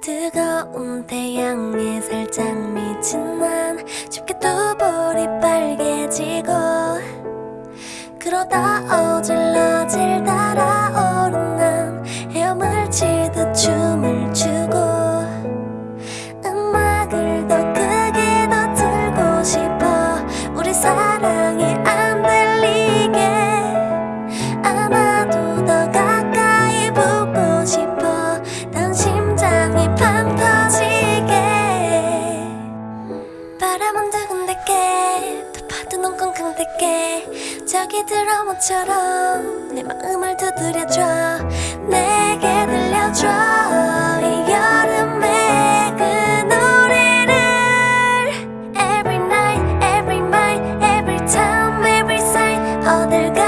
뜨거운 태양에 살짝 미친 난 쉽게 두 볼이 빨개지고 그러다 어질러 저기 드라마처럼 내 마음을 두드려줘 내게 들려줘 이 여름의 그 노래를 Every night, every night, every time, every sign 어딜 가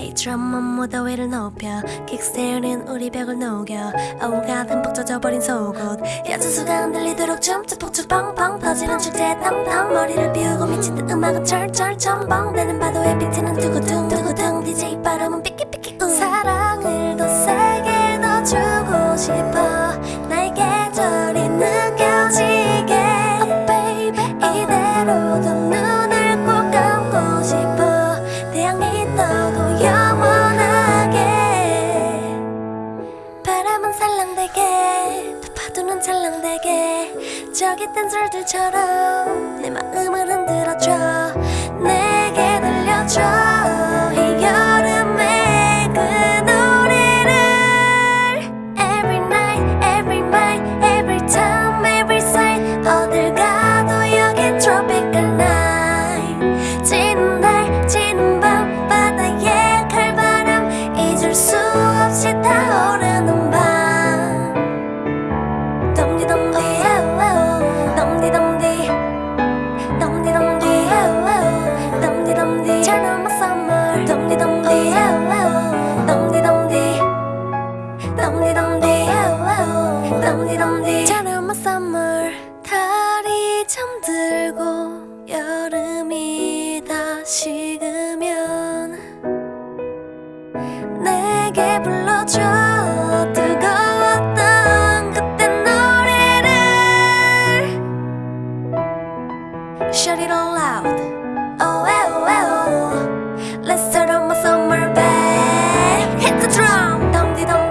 Hey 드럼만 무더 위를 높여 킥스테어는 우리 벽을 녹여 어우가 듬뿍 젖어버린 속옷 야주수가 흔들리도록 춤추 폭죽 뻥뻥 퍼지는 축제에 땀땀 머리를 비우고 미친 듯 음악은 철철 첨벙대는 파도에 비트는 두구둥 두구둥 DJ 바람은 삐끼삐끼 우 사랑을 더 세 바람은 살랑대게 또 파도는 찰랑대게. 저기 댄서들처럼 내 마음을 흔들 함께 Shout it all out Oh, oh, oh, Let's summer Hit the drum dum dum